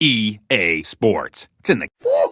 EA Sports. It's in the